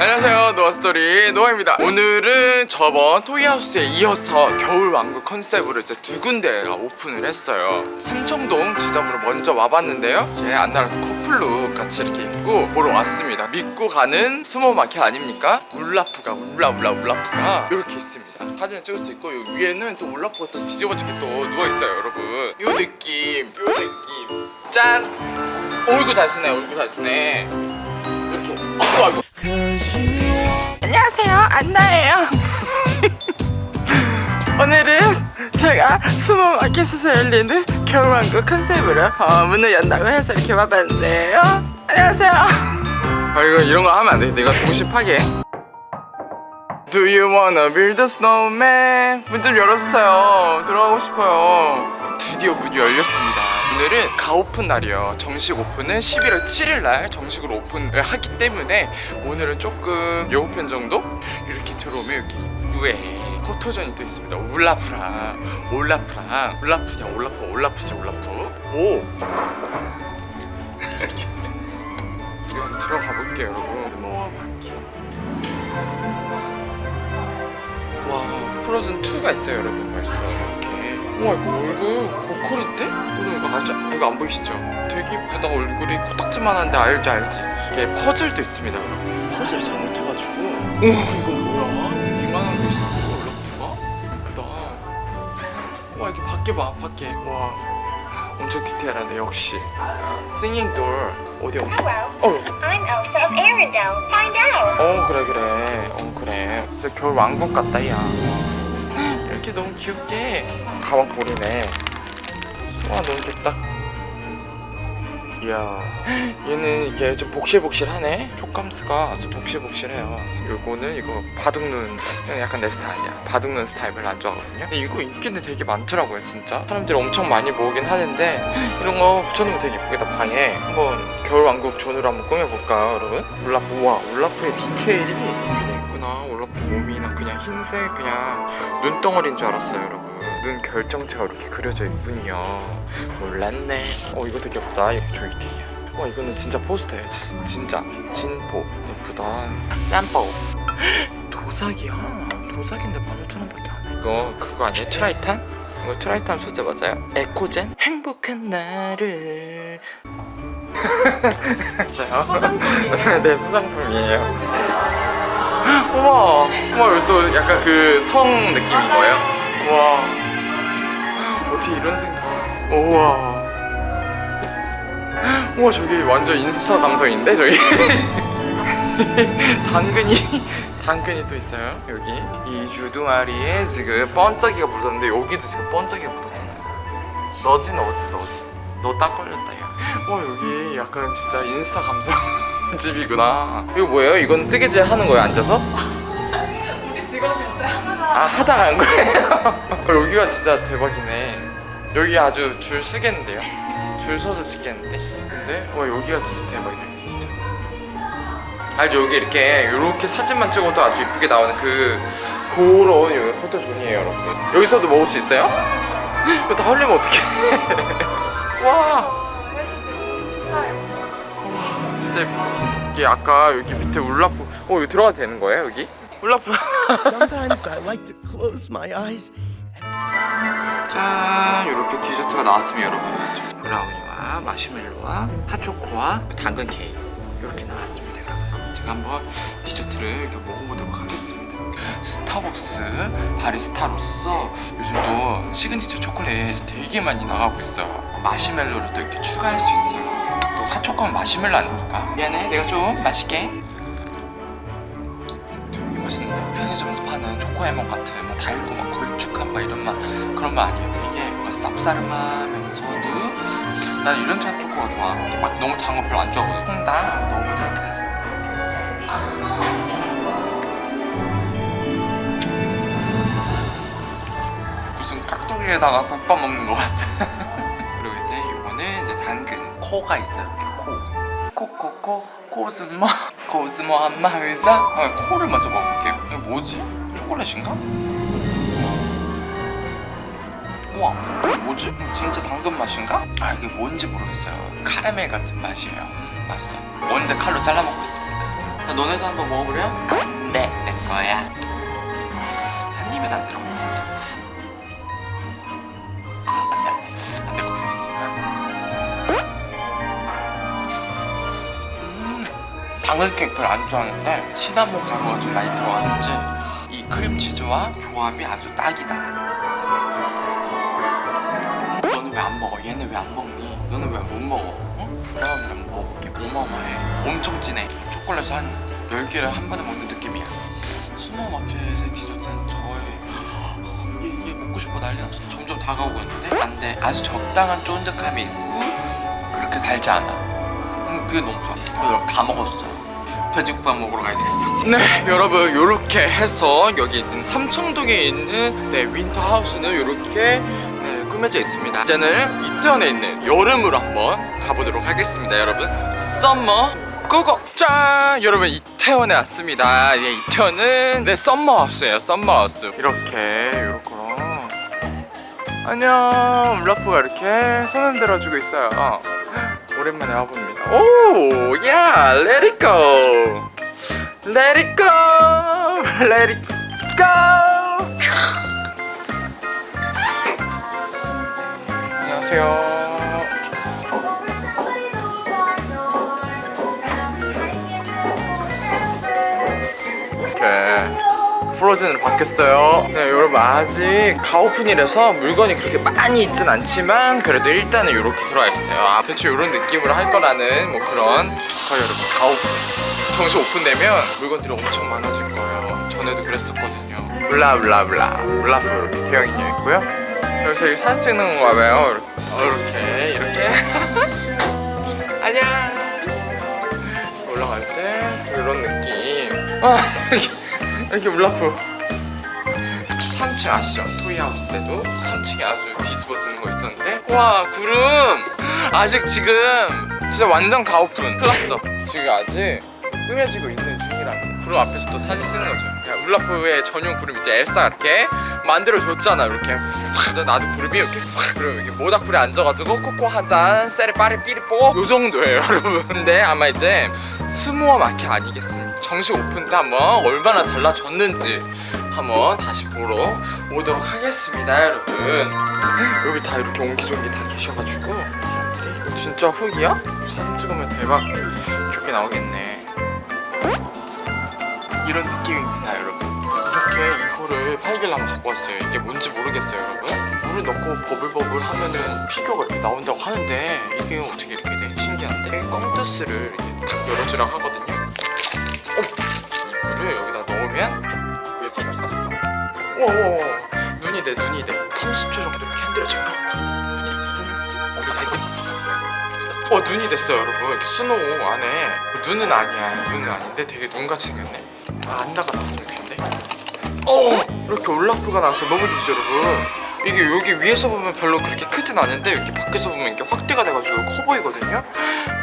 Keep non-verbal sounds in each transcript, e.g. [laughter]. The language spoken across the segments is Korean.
안녕하세요 노아스토리. 노아입니다. 오늘은 저번 토이하우스에 이어서 겨울왕국 컨셉으로 이제 두 군데가 오픈을 했어요. 삼청동 지점으로 먼저 와봤는데요. 이게 안나랑 또 커플룩 같이 이렇게 입고 보러 왔습니다. 믿고 가는 스모마켓 아닙니까? 올라프가 울라울라 올라프가 이렇게 있습니다. 사진을 찍을 수 있고 요 위에는 또 올라프가 또 뒤집어지게 또 누워있어요 여러분. 요 느낌 요 느낌. 짠! 얼굴 잘 쓰네 얼굴 잘 쓰네. 이렇게. 아이고 아이고 안녕하세요. 안나예요. [laughs] 오늘은 제가 스모마켓에서 열리는 겨울왕국 컨셉으로 어, 문을 연다고 해서 이렇게 와봤는데요. 안녕하세요. 아 이거 이런 거 하면 안 돼. 내가 동심 파괴. Do you wanna build a snowman? 문 좀 열어주세요. 들어가고 싶어요. 드디어 문이 열렸습니다 오늘은 가오픈 날이에요. 정식 오픈은 11월 7일 날 정식으로 오픈을 하기 때문에 오늘은 조금 예고편 정도? 이렇게 들어오면 이렇게 입구에 포토존이 또 있습니다. 울라프랑 올라프랑 올라프냐 올라프 올라프지 올라프. 오! [laughs] 이렇게 들어가 볼게요 여러분. 우와 와 프로즌 2가 있어요 여러분. 벌써 이렇게. 우 와 이거 얼굴 고퀄인데? 오늘 이거 아주 이거 안 보이시죠? 되게 이쁘다 얼굴이 코딱지만한데 알지 알지? 이게 퍼즐도 있습니다 여러분. 퍼즐 잘못해가지고. 우와 이거 뭐야? 이만한 거 있어. 러프가? 이쁘다. 와 이렇게 밖에 봐 밖에. 와 엄청 디테일하네 역시. 싱잉 돌 어디 어디 어. I'm Elsa of Arendelle. Find out. 어 그래 그래. 어 그래. 진짜 겨울 왕국 같다 야. 이렇게 너무 귀엽게 가방 보리네. 와 너무 귀엽다. 이야 얘는 이게 좀 복실복실하네? 촉감스가 좀 복실복실해요. 요거는 이거 바둑눈 약간 내 스타일이야. 바둑눈 스타일 별로 안 좋아하거든요. 근데 이거 인기는 되게 많더라고요 진짜. 사람들이 엄청 많이 모으긴 하는데 이런 거 붙여놓으면 되게 이쁘겠다 방에. 한번 겨울왕국 존으로 한번 꾸며볼까요 여러분? 울라프 우와 울라프의 디테일이 이렇게 돼 있구나 울라프 몸이 난 그냥 흰색 그냥 눈덩어리인 줄 알았어요 여러분. 눈 결정체가 이렇게 그려져 있군요 몰랐네. 어 이것도 귀엽다. 이거 조이팅이야 와 이거는 진짜 포스터예요 진, 진짜 진포. 예쁘다. 쌈보 [gasps] 도자기야. 도자기인데 15,000원밖에 안해. 이거 그거 아니에요? 트라이탄? 이거 트라이탄 소재 맞아요? 에코젠? 행복한 나를. [laughs] 진짜요? 소장품이에요. [laughs] 네 수정품이에요 우와. 우와 이거 또 약간 그 성 느낌인 거예요? 우와. 어떻게 이런 생각? 우와. 우와 저기 완전 인스타 감성인데 저기 [laughs] 당근이 당근이 또 있어요 여기. 이 주둥아리에 지금 번쩍이가 묻었는데 여기도 지금 번쩍이가 묻었잖아 너지 너지 너지. 너 딱 걸렸다 야와 여기 약간 진짜 인스타 감성 집이구나 이거 뭐예요? 이건 뜨개질 하는 거예요 앉아서? [laughs] 우리 직원이 이제 아 하다가 한 거예요? [laughs] 여기가 진짜 대박이네 여기 아주 줄 쓰겠는데요? 줄 서서 찍겠는데? 근데 와 여기가 진짜 대박이네 진짜 알죠 여기 이렇게 이렇게 사진만 찍어도 아주 이쁘게 나오는 그 그런 여기 포토존이에요 여러분 여기서도 먹을 수 있어요? 이거 다 흘리면 어떡해 [laughs] 와 예쁘다 이게 아까 여기 밑에 울라프 어 여기 들어가도 되는 거예요 여기? 울라프 짠 이렇게 디저트가 나왔습니다 여러분. 브라우니와 마시멜로와 핫초코와 당근 케이크. 이렇게 나왔습니다 여러분. 제가 한번 디저트를 이렇게 먹어보도록 하겠습니다. 스타벅스 바리스타로서 요즘 또 시그니처 초콜릿 되게 많이 나가고 있어요. 마시멜로를 또 이렇게 추가할 수 있어요 또 핫초코는 마시멜로 아닙니까? 미안해 내가 좀 맛있게. 되게 맛있는데? 편의점에서 파는 초코에몬 같은 뭐 달고 막 걸쭉한 막 이런 맛 그런 맛 아니에요? 되게 뭔가 쌉싸름하면서도 난 이런 차 초코가 좋아. 막 너무 단 거 별로 안 좋아하거든. 홍당 넣어보도록 하겠습니다 무슨 깍두기에다가 국밥 먹는 것 같아 [laughs] 코가 있어요 코 코코코 코스모 코스모 안마 의사 아, 코를 먼저 먹어볼게요 이거 뭐지? 초콜릿인가? 우와 이게 뭐지? 음, 진짜 당근 맛인가? 아 이게 뭔지 모르겠어요 카라멜 같은 맛이에요 음 맛있어 언제 칼로 잘라 먹고 있습니까? 자, 너네도 한번 먹어보려? 안돼 내 거야 한 입에 안 들어 당근 케이크 별로 안 좋아하는데 시나몬 가루가 좀 많이 들어가는지 이 크림치즈와 조합이 아주 딱이다. 너는 왜 안 먹어? 얘는 왜 안 먹니? 너는 왜 못 먹어? 어? 그러면 먹을게. 어마어마해. 엄청 진해. 초콜릿 한 10개를 한 번에 먹는 느낌이야. 스노우마켓의 디저트는 저의 [gasps] 얘, 얘 먹고 싶어 난리 났어. 점점 다가오고 있는데? 안돼. 아주 적당한 쫀득함이 있고 그렇게 달지 않아. 음, 그게 너무 좋아. 여러분 다 먹었어 돼지국밥 먹으러 가야겠어. [laughs] 네 여러분 요렇게 해서 여기 있는 삼청동에 있는 네 윈터 하우스는 요렇게 네, 꾸며져 있습니다. 이제는 이태원에 있는 여름으로 한번 가보도록 하겠습니다 여러분. Summer go go! 짠! 여러분 이태원에 왔습니다. 네, 이태원은 네 썸머하우스예요 썸머하우스. 이렇게 요렇게랑 안녕! 울라프가 이렇게 손을 들어주고 있어요. 오랜만에 와봅니다 오, 야, let it go let it go let it go 안녕하세요 프로즌으로 바뀌었어요. 네 여러분 아직 가오픈이라서 물건이 그렇게 많이 있진 않지만 그래도 일단은 이렇게 들어와 있어요. 아, 대충 이런 느낌으로 할 거라는 뭐 그런 거예요 여러분 가오픈. 정식 오픈되면 물건들이 엄청 많아질 거예요. 전에도 그랬었거든요. 블라블라블라. 블라프 이렇게 되어 있고요. 그래서 여기 사진 찍는 건가 봐요. 이렇게. 이렇게. [laughs] 안녕. 올라갈 때 이런 느낌. 아 이렇게, 울라프. 3층 아시죠? 토이하우스 때도 3층에 아주 뒤집어지는 거 있었는데. 와 구름! 아직 지금 진짜 완전 가오픈. 클났어. 지금 아직 꾸며지고 있는 중이라 구름 앞에서 또 사진 쓰는 거죠 그냥 울라프의 전용 구름 있죠 엘사 이렇게? 만들어줬잖아 이렇게. 확 나도 구름이 이렇게 확. 그리고 이렇게 모닥불에 앉아가지고 코코 한잔 쎄리 빠리 삐리 뽀 요 정도예요 [laughs] 여러분 근데 아마 이제 스모어 마켓 아니겠습니까? 정식 오픈 때 한번 얼마나 달라졌는지 한번 다시 보러 오도록 하겠습니다 여러분. 여기 다 이렇게 옹기종기 다 계셔가지고. 사람들이 진짜 흙이야? 사진 찍으면 대박. 좋게 나오겠네 이런 느낌입니다 여러분. 이렇게 이거를 팔길랑 갖고 왔어요. 이게 뭔지 모르겠어요 여러분. 물을 넣고 버블버블 하면은 피규어가 이렇게 나온다고 하는데 이게 어떻게 이렇게 돼? 신기한데? 껌투스를 이렇게 탁 열어주라고 하거든요. 어? 이 물을 여기다 넣으면 사줄까? 우와 눈이 돼 눈이 돼. 30초 정도 이렇게 흔들어줘요. 어? 어 눈이 됐어요 여러분. 이렇게 스노우 안에. 눈은 아니야. 눈은 아닌데 되게 눈같이 생겼네 아 안나가 나왔으면 좋겠는데? 어 이렇게 올라프가 나와서 너무 좋죠 여러분? 이게 여기 위에서 보면 별로 그렇게 크진 않은데 이렇게 밖에서 보면 이렇게 확대가 돼가지고 커 보이거든요?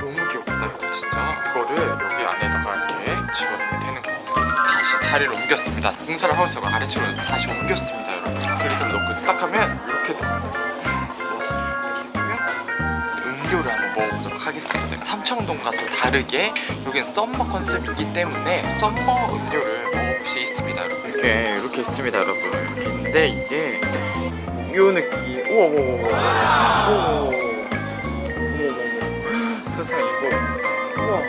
너무 귀엽다 이거 진짜. 이거를 여기 안에다가 이렇게 집어넣으면 되는 거. 다시 자리를 옮겼습니다. 공사를 하고 있어서 아래층으로 다시 옮겼습니다 여러분. 그리드를 넣고 딱 하면 이렇게 돼요 보도록 하겠습니다. 삼청동과 또 다르게 여긴 summer 컨셉이기 때문에 summer 음료를 먹어볼 수 있습니다 여러분. 이렇게 이렇게 있습니다 여러분. 이렇게 있는데 이게 요 느낌. 우와 우와 우와 우와. 우와 세상 이거. 우와.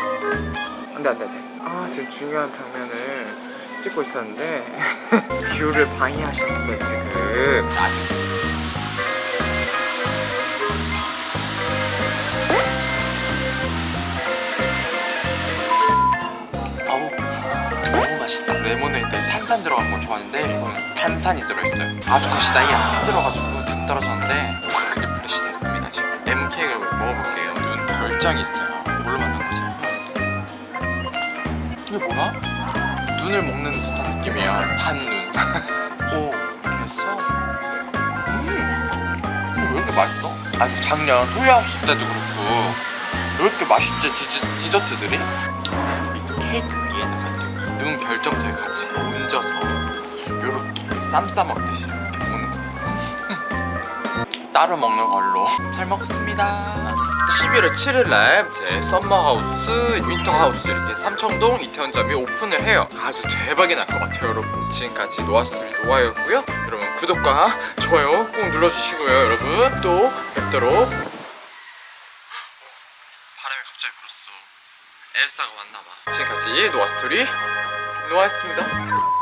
안돼 안돼 안돼. 아 지금 중요한 장면을 찍고 있었는데 [laughs] 뷰를 방해하셨어 지금. 아직 탄산 들어간 거 좋아하는데 이거는 탄산이 들어있어요 아주 good이다 이게 안 들어가지고 탁 떨어졌는데 확 refresh 됐습니다 지금 레몬 케이크를 먹어볼게요 눈 결정이 있어요 뭘로 만든 거지? 이게 뭐야? 눈을 먹는 듯한 느낌이에요 단눈 [laughs] 오 됐어? 음왜 이렇게 맛있어? 아니 작년 토이하우스 때도 그렇고 왜 이렇게 맛있지 디저, 디저트들이? 이 케이크 위에다가 눈 결정체를 같이 이렇게 얹어서 이렇게 쌈 싸 먹듯이 이렇게 먹는 거예요 따로 먹는 걸로 [laughs] 잘 먹었습니다 11월 7일 날 이제 썸머하우스, 윈터하우스 이렇게 삼청동 이태원점이 오픈을 해요. 아주 대박이 날 것 같아요, 여러분. 지금까지 노아스토리 노아였고요. 여러분 구독과 좋아요 꼭 눌러주시고요, 여러분. 또 뵙도록 바람이 갑자기 불었어. 엘사가 왔나봐. 지금까지 노아스토리 노아였습니다.